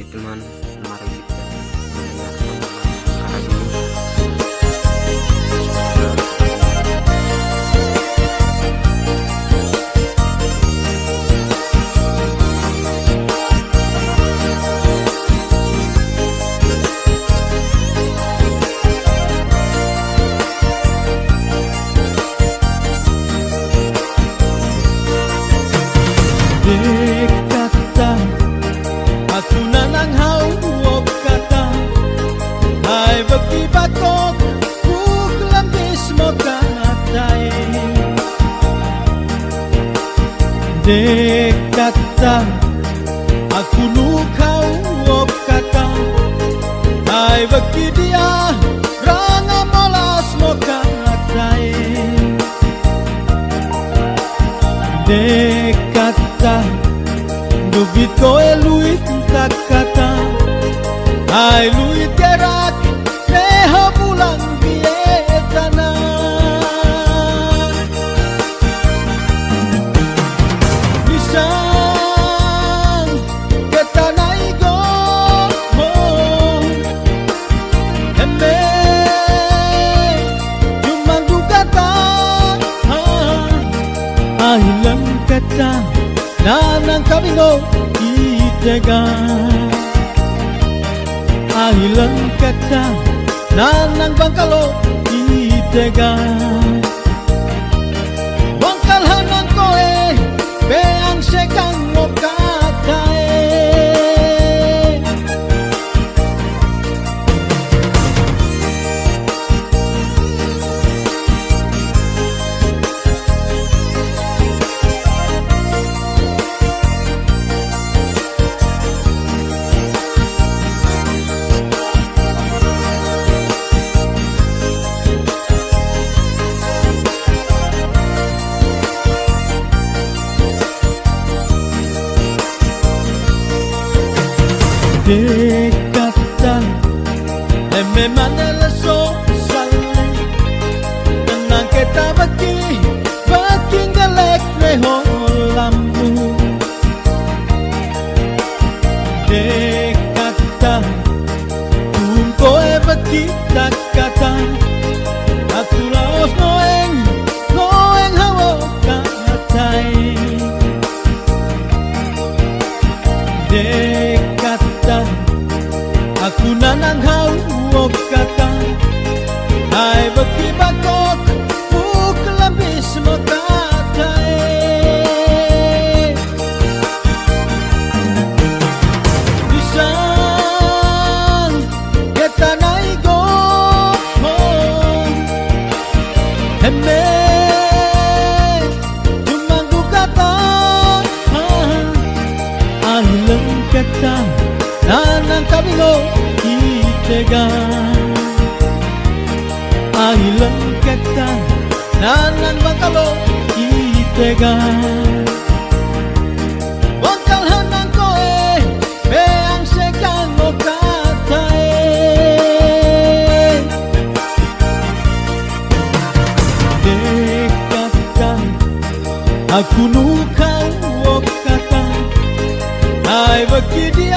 Itu man. Andai kata aku luka op kata Ai bagi dia rana malas moka atai Andai った七回の言い手が愛らんかった七番かの言い手が dekatan dan memang dalam sosan tenang kita bagi Ahilang kata Nanang kabingo itega. Ahilang itega ko Aku nukau lucky